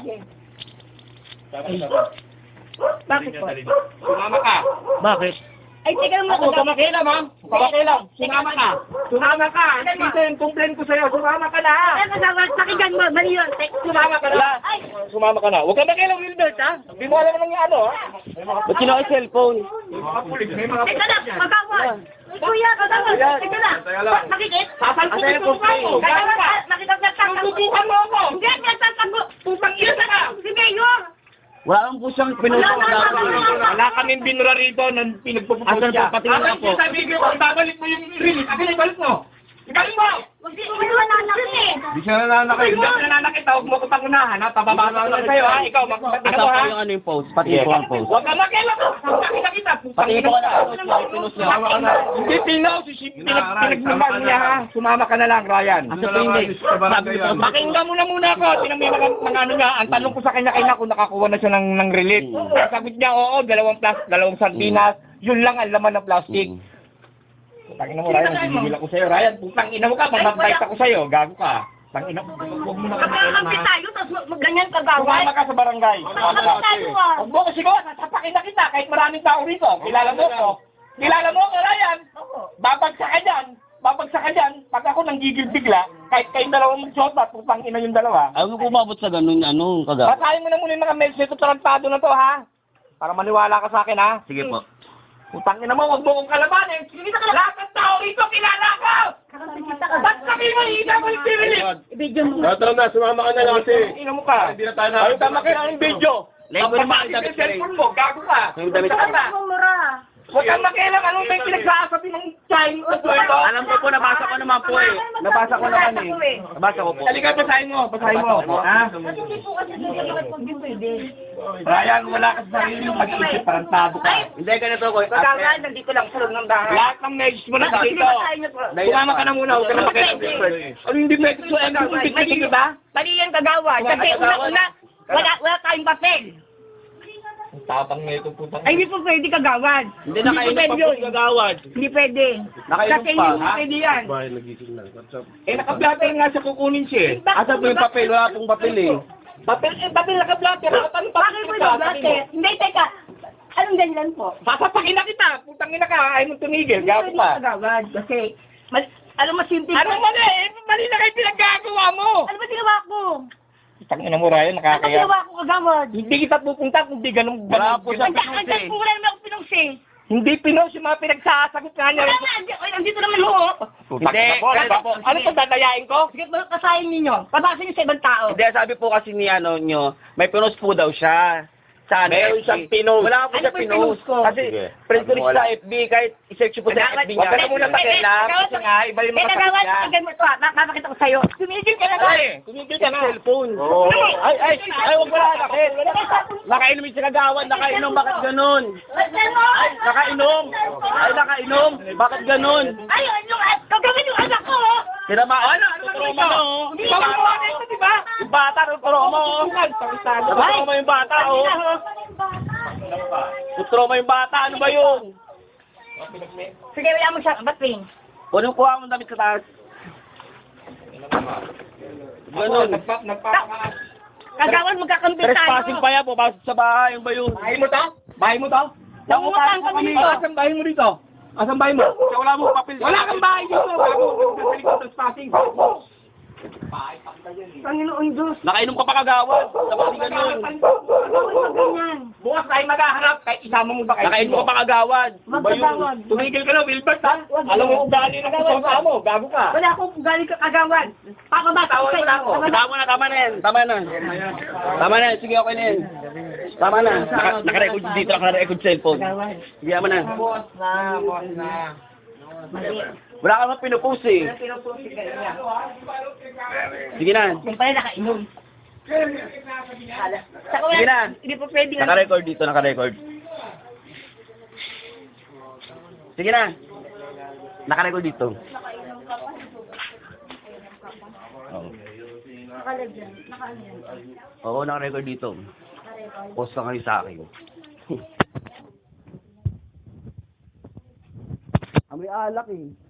Sige. Bakit Bakit po? Sumama ka. Bakit? Ay, teka lang Ako, mga kamakilam ha. Kamakilam. Sumama ka. Sumama ka. Ito yung complaint ko sa'yo. Sumama ka na. Ay, kasama, pakinggan mo, mali yun. Tek- Sumama ka na. Ay, Sumama ka na. Huwag ka makilang Wilbert ha. Hindi mo alam anong ano ha. Ba't kinuha yung cellphone? May mga pulis. May mga teka lang, kagawad. Kuya, kagawad. Teka lang. Makikit? Sasalpukin ko pa mo. Kagawad, makikita nagtatanggol. Susubukan mo ako. Hindi, nagtatanggol. Putang ina ka. Si Mayor. Wala kang po siyang pinuha Wala, wala, wala. Wala kaming binura rito nang pinagpupupo Asan siya. po? Patingin nga po. Sabi ko, babalik mo yung release, akin ibalik mo. Ibalik mo. Huwag di mo nananakit eh. Di siya nananakit. Hindi ako nananakit. Huwag mo ko ha. Pababasa ko lang sa'yo ha. Ikaw, magpapagin Asa mo po ha. yung ano yung post? Pati po ang post. Huwag ka makialam. Putang ina kita. Putang Pati ina po ka na post niya, niya. Hindi pinaw. si- pinag- Pinagnuman niya ha. Sumama ka na lang, Ryan. Asa po ko po, Pakinggan mo na muna ako. Tinang may mga, mga ano nga, ang tanong ko sa kanya kanya kung nakakuha na siya ng, ng relief. Mm. Sagot niya, oo, dalawang plas, dalawang sardinas. Yun lang ang laman ng plastic. Mm. Putang ina mo, Ryan. Gigigil ako sa'yo, Ryan. Putang ina mo ka, mamabait ako sa'yo. Gago ka. Putang ina. Huwag mo na Magkakampi tayo, tapos mag- ganyan kagawad. Sumama ka sa barangay. Sumama ka. tayo ah. Huwag mo ko sigaw, sasapakin na kita kahit maraming tao rito. Kilala mo ko. Kilala mo ko, Ryan. Babagsak ka dyan. Babagsak ka dyan. Pag ako nanggigil bigla, kahit kayong dalawang magsuot at putang ina yung dalawa. Ayaw ko umabot sa ganun, ano, kaga. Basahin mo na muna yung mga message ito, tarantado na to, ha? Para maniwala ka sa akin, ha? Sige po. Putang ina mo, huwag mo kong kalabanin. Lahat ng tao rito, kilala ko! Sabi hindi mo yung? Video mo. Tara na, sumama ka na lang kasi. Ina mo ka. Hindi na tayo na. Ay, tama ka ng video. Ang ang damit yung cellphone mo, gago ka. Yung damit ko. Huwag kang makialam, anong may pinagsasabi ng ko ito? Alam ko po, nabasa ko naman po eh. Nabasa ko naman eh. Nabasa ko po. Halika, basahin mo, basahin mo. Ha? Kasi hindi po kasi hindi po pwede. Ryan, wala ka sa sarili mong mag-iisip, tarantado ka. Hindi, ganito ko. Kagawad, nandito lang sa loob ng bahay. Lahat ng message mo na dito. Sumama ka na muna, huwag ka na makialam. Ano hindi message mo? Ano hindi di ba? Mali yan kagawad. Kasi una-una, wala, wala tayong papel. Ang tapang na itong putang. Ay, hindi po pwede kagawad. Hindi nakainom pa po yung gagawad. Hindi pwede. Nakainom Kasi pa, hindi ha? pwede yan. Bahay, nagising na. What's up? Eh, naka-blatter nga siya kukunin siya eh. Asa po yung papel? Wala pong papel eh. Papel, eh, papel naka-blatter. Ano Bakit papel mo ka? yung blatter? Hindi, teka. Anong ganyan po? Sasapakin na kita. Putang ina ka. Ayaw mong tumigil. Gago Hindi pa. kagawad. Kasi, mal, alam mo, simple. Ano mali? Eh, mali na kayo pinaggagawa mo. Ano ba ginawa ko? Putang ina mo, Ryan. Ano Nakakaya. ginawa ko kagawad? Hindi kita pupunta kung di ganun. Wala po ganun- siya Ang dahil po wala naman ako pinungsi. Hindi pinos yung mga pinagsasagot nga niya. Wala andi- ay, andito naman ho. Hindi. Ganito po. Ano to, dadayain ko? Sige, kasahin ninyo. Pabasa niyo sa ibang tao. Hindi, sabi po kasi ni ano nyo, may pinost po daw siya. Sa ano, Meron siyang pinost. Wala po Ano siya yung pinost. pinost ko? Kasi, Sige. friend ko rin Wala. sa FB, kahit i-search ko po sa Kagawad, FB Huwag niya. ka na muna pakialam. Kasi nga, iba yung Eh, mga kagawad, sakit niya. tignan mo ito ah. Ma- Mapakita ko sa'yo. Tumigil ka na ba? Ay, kumigil ka na. Cellphone. Oo. Ay, ay, ay, huwag mo na nakit. Nakainom yung sinagawad, nakainom, bakit ganun? Ay, nakainom. Ay, nakainom, bakit ganun? Ay, ano, gagawin yung anak ko. oh. Sinama, Ano, ano ba tuturo ito? mo, no? Hindi ba ba? Yung bata, tuturo mo. Tuturo mo yung bata, oh. Tuturo mo yung bata, ano ba yun? Sige, wala mo siya. Ba't ring? Kunin kuha mo damit sa taas. Nagpa- Kagawad, magkakampi tayo. Trespassing pa yan, pumasok sa bahay, ano ba yun? Bahay mo to? Bahay mo to? Nangungutang kami dito. Asan bahay mo dito? Asan bahay mo? Wala mo papel. Wala kang bahay dito. Bago magkakalik ko ng spotting. Panginoon Diyos. Nakainom ka pa kagawad. Mo ganyan. Bukas tayo maghaharap kahit isama mo ba kayo? Nakainom ka pa kagawad. Magkagawad. Tumigil ka na, Wilbert, ha? Alam mo kung galing na sa mo. Gago ka. Wala akong galing ka kagawad. Pakabasa ko Tawag mo na ako. Tama na, tama na yan. Tama na. Tama na, sige okay na yan. Tama na. Naka, naka-record dito, naka-record cellphone. Sige, tama na. Boss na, boss na. Wala ka naman pinupost eh. Sige na. Yung pala nakainom. Saka wala, Sige na. hindi po pwede na. Naka-record dito, naka-record. Sige na. Naka-record dito. Oo. Oo, naka-record dito. Post ka kayo sa akin. Amoy alak eh.